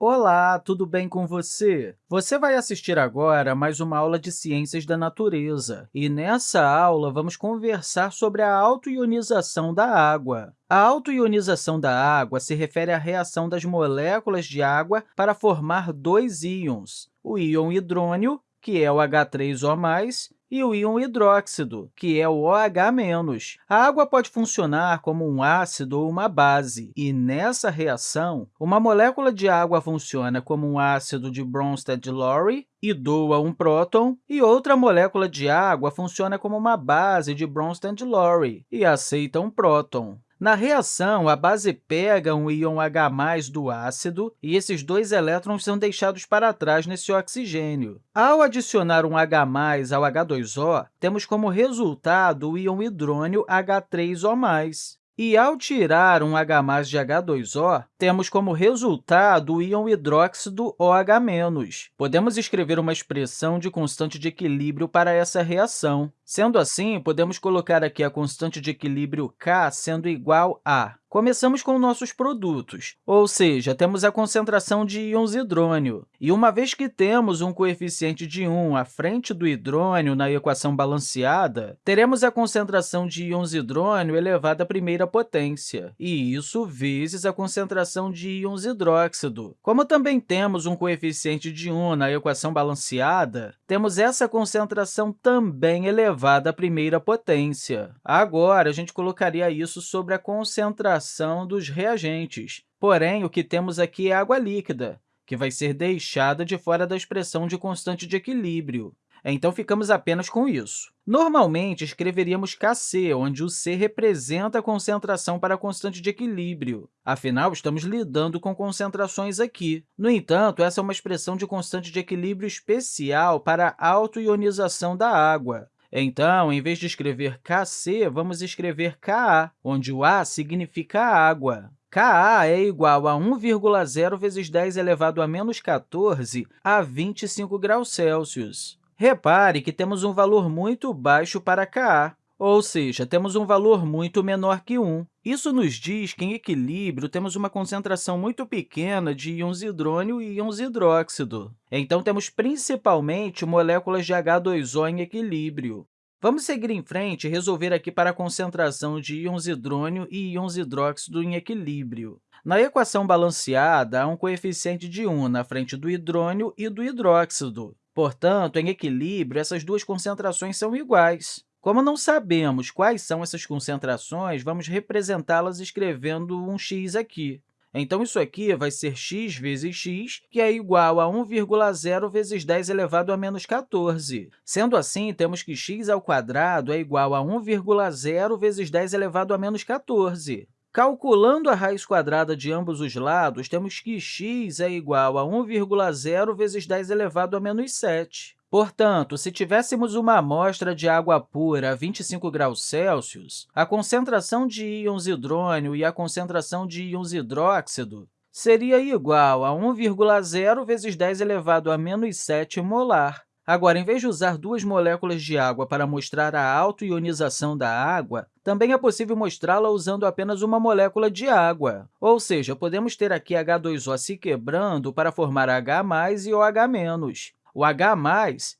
Olá, tudo bem com você? Você vai assistir agora a mais uma aula de Ciências da Natureza, e nessa aula vamos conversar sobre a autoionização da água. A autoionização da água se refere à reação das moléculas de água para formar dois íons, o íon hidrônio, que é o H3O+, e o íon hidróxido, que é o OH-. A água pode funcionar como um ácido ou uma base, e nessa reação, uma molécula de água funciona como um ácido de Bronsted-Lowry e doa um próton, e outra molécula de água funciona como uma base de Bronsted-Lowry e aceita um próton. Na reação, a base pega um íon H+, do ácido, e esses dois elétrons são deixados para trás nesse oxigênio. Ao adicionar um H+, ao H2O, temos como resultado o íon hidrônio H3O+. E, ao tirar um H de H2O, temos como resultado o íon hidróxido OH-. Podemos escrever uma expressão de constante de equilíbrio para essa reação. Sendo assim, podemos colocar aqui a constante de equilíbrio K sendo igual a Começamos com nossos produtos, ou seja, temos a concentração de íons hidrônio. E uma vez que temos um coeficiente de 1 à frente do hidrônio na equação balanceada, teremos a concentração de íons hidrônio elevada à primeira potência, e isso vezes a concentração de íons hidróxido. Como também temos um coeficiente de 1 na equação balanceada, temos essa concentração também elevada à primeira potência. Agora, a gente colocaria isso sobre a concentração dos reagentes. Porém, o que temos aqui é água líquida, que vai ser deixada de fora da expressão de constante de equilíbrio. Então, ficamos apenas com isso. Normalmente, escreveríamos Kc, onde o C representa a concentração para a constante de equilíbrio. Afinal, estamos lidando com concentrações aqui. No entanto, essa é uma expressão de constante de equilíbrio especial para a autoionização da água. Então, em vez de escrever Kc, vamos escrever Ka, onde o A significa água. Ka é igual a 1,0 vezes 10 elevado a menos 14 a 25 graus Celsius. Repare que temos um valor muito baixo para Ka, ou seja, temos um valor muito menor que 1. Isso nos diz que, em equilíbrio, temos uma concentração muito pequena de íons hidrônio e íons hidróxido. Então, temos principalmente moléculas de H2O em equilíbrio. Vamos seguir em frente e resolver aqui para a concentração de íons hidrônio e íons hidróxido em equilíbrio. Na equação balanceada, há um coeficiente de 1 na frente do hidrônio e do hidróxido. Portanto, em equilíbrio, essas duas concentrações são iguais. Como não sabemos quais são essas concentrações, vamos representá-las escrevendo um x aqui. Então, isso aqui vai ser x vezes x, que é igual a 1,0 vezes 10 elevado a menos 14. Sendo assim, temos que x ao quadrado é igual a 1,0 vezes 10 elevado a menos 14. Calculando a raiz quadrada de ambos os lados, temos que x é igual a 1,0 vezes 10 elevado a menos 7. Portanto, se tivéssemos uma amostra de água pura a 25 graus Celsius, a concentração de íons hidrônio e a concentração de íons hidróxido seria igual a 1,0 vezes 10 elevado a menos 7 molar. Agora, em vez de usar duas moléculas de água para mostrar a autoionização da água, também é possível mostrá-la usando apenas uma molécula de água. Ou seja, podemos ter aqui H2O se quebrando para formar H+, e OH-. O H+,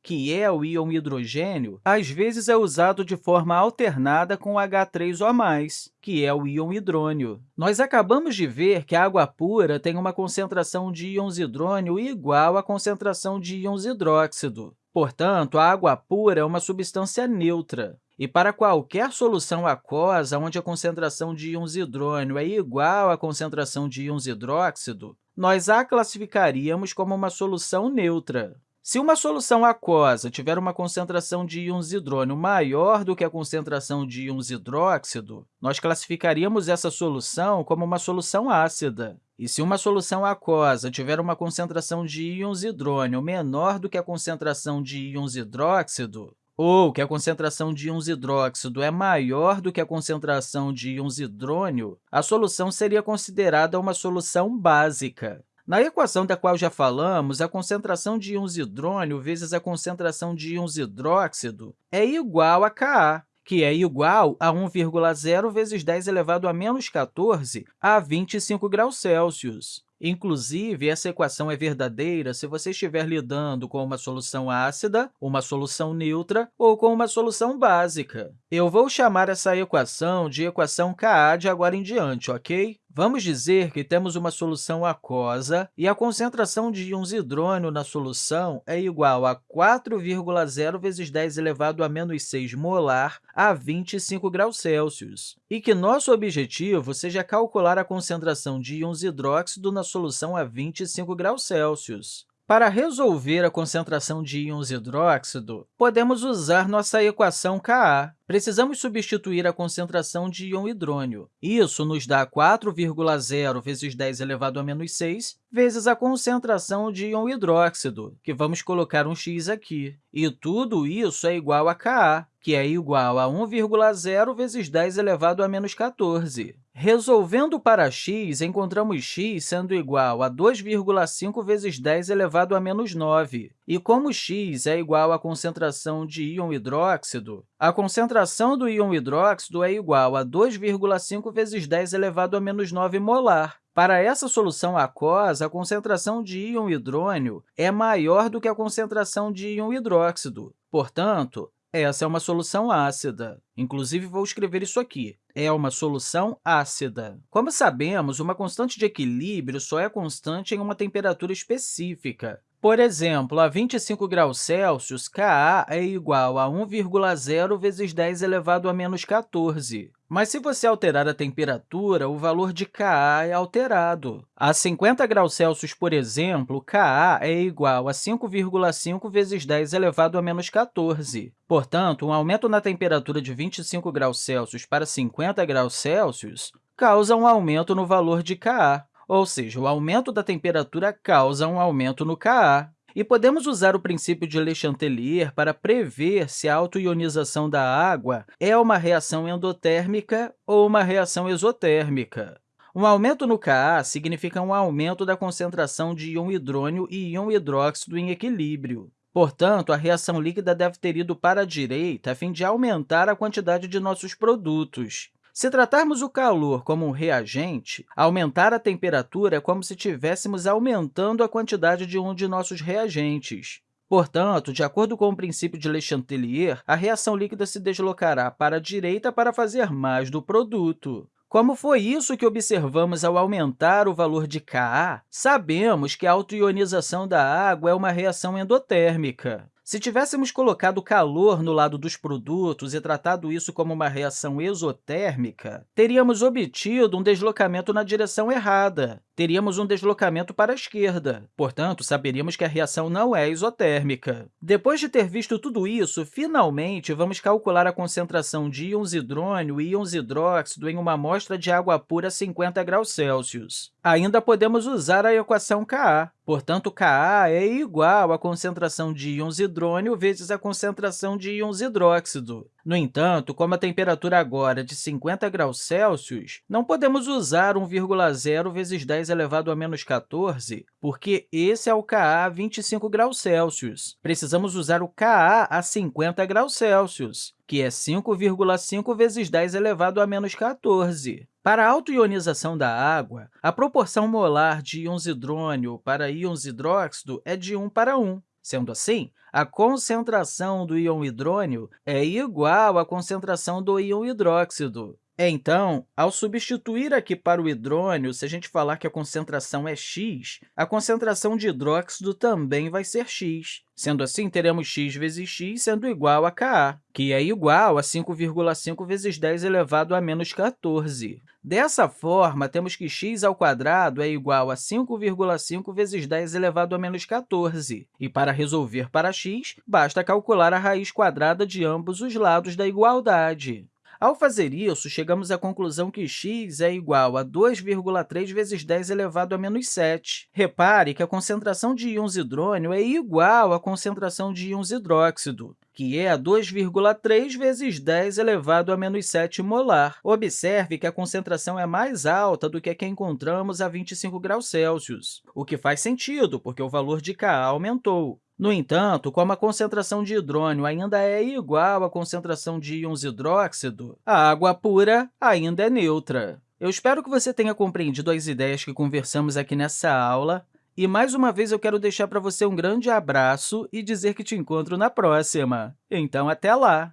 que é o íon hidrogênio, às vezes é usado de forma alternada com o H3O+, que é o íon hidrônio. Nós acabamos de ver que a água pura tem uma concentração de íons hidrônio igual à concentração de íons hidróxido. Portanto, a água pura é uma substância neutra. E para qualquer solução aquosa onde a concentração de íons hidrônio é igual à concentração de íons hidróxido, nós a classificaríamos como uma solução neutra. Se uma solução aquosa tiver uma concentração de íons hidrônio maior do que a concentração de íons hidróxido, nós classificaríamos essa solução como uma solução ácida. E se uma solução aquosa tiver uma concentração de íons hidrônio menor do que a concentração de íons hidróxido, ou que a concentração de íons hidróxido é maior do que a concentração de íons hidrônio, a solução seria considerada uma solução básica. Na equação da qual já falamos, a concentração de íons hidrônio vezes a concentração de íons hidróxido é igual a Ka, que é igual a 1,0 vezes 10 elevado a menos 14 a 25 graus Celsius. Inclusive, essa equação é verdadeira se você estiver lidando com uma solução ácida, uma solução neutra ou com uma solução básica. Eu vou chamar essa equação de equação Ka de agora em diante, ok? Vamos dizer que temos uma solução aquosa e a concentração de íons hidrônio na solução é igual a 4,0 vezes 10 elevado a menos 6 molar a 25 graus Celsius, e que nosso objetivo seja calcular a concentração de íons hidróxido na solução a 25 graus Celsius. Para resolver a concentração de íons hidróxido, podemos usar nossa equação Ka. Precisamos substituir a concentração de íon hidrônio. Isso nos dá 4,0 vezes 10 elevado a menos 6 vezes a concentração de íon hidróxido, que vamos colocar um x aqui. E tudo isso é igual a Ka, que é igual a 1,0 vezes 10 elevado a menos 14. Resolvendo para x, encontramos x sendo igual a 2,5 vezes 10 elevado a menos 9. E como x é igual à concentração de íon hidróxido, a concentração do íon hidróxido é igual a 2,5 vezes 10 elevado a menos 9 molar. Para essa solução aquosa, a concentração de íon hidrônio é maior do que a concentração de íon hidróxido. Portanto, essa é uma solução ácida. Inclusive, vou escrever isso aqui. É uma solução ácida. Como sabemos, uma constante de equilíbrio só é constante em uma temperatura específica. Por exemplo, a 25 graus Celsius, Ka é igual a 1,0 vezes 10 elevado a menos 14. Mas, se você alterar a temperatura, o valor de Ka é alterado. A 50 graus Celsius, por exemplo, Ka é igual a 5,5 vezes 10 elevado a menos 14. Portanto, um aumento na temperatura de 25 graus Celsius para 50 graus Celsius causa um aumento no valor de Ka ou seja, o aumento da temperatura causa um aumento no Ka. E podemos usar o princípio de Le Chatelier para prever se a autoionização da água é uma reação endotérmica ou uma reação exotérmica. Um aumento no Ka significa um aumento da concentração de íon hidrônio e íon hidróxido em equilíbrio. Portanto, a reação líquida deve ter ido para a direita a fim de aumentar a quantidade de nossos produtos. Se tratarmos o calor como um reagente, aumentar a temperatura é como se estivéssemos aumentando a quantidade de um de nossos reagentes. Portanto, de acordo com o princípio de Le Chatelier, a reação líquida se deslocará para a direita para fazer mais do produto. Como foi isso que observamos ao aumentar o valor de Ka, sabemos que a autoionização da água é uma reação endotérmica. Se tivéssemos colocado calor no lado dos produtos e tratado isso como uma reação exotérmica, teríamos obtido um deslocamento na direção errada. Teríamos um deslocamento para a esquerda. Portanto, saberíamos que a reação não é isotérmica. Depois de ter visto tudo isso, finalmente, vamos calcular a concentração de íons hidrônio e íons hidróxido em uma amostra de água pura a 50 graus Celsius. Ainda podemos usar a equação Ka. Portanto, Ka é igual à concentração de íons hidrônio vezes a concentração de íons hidróxido. No entanto, como a temperatura agora é de 50 graus Celsius, não podemos usar 1,0 vezes 10 elevado a menos 14, porque esse é o Ka a 25 graus Celsius. Precisamos usar o Ka a 50 graus Celsius, que é 5,5 vezes 10 elevado a menos 14. Para a autoionização da água, a proporção molar de íons hidrônio para íons hidróxido é de 1 para 1. Sendo assim, a concentração do íon hidrônio é igual à concentração do íon hidróxido. Então, ao substituir aqui para o hidrônio, se a gente falar que a concentração é x, a concentração de hidróxido também vai ser x. Sendo assim, teremos x vezes x sendo igual a Ka, que é igual a 5,5 vezes 10 elevado a menos 14. Dessa forma, temos que x ao quadrado é igual a 5,5 vezes 10 elevado a menos 14. E, para resolver para x, basta calcular a raiz quadrada de ambos os lados da igualdade. Ao fazer isso, chegamos à conclusão que x é igual a 2,3 vezes 10 elevado a menos 7. Repare que a concentração de íons hidrônio é igual à concentração de íons hidróxido, que é a 2,3 vezes 10 elevado a menos 7 molar. Observe que a concentração é mais alta do que a que encontramos a 25 graus Celsius, o que faz sentido, porque o valor de Ka aumentou. No entanto, como a concentração de hidrônio ainda é igual à concentração de íons hidróxido, a água pura ainda é neutra. Eu espero que você tenha compreendido as ideias que conversamos aqui nessa aula. E, mais uma vez, eu quero deixar para você um grande abraço e dizer que te encontro na próxima. Então, até lá!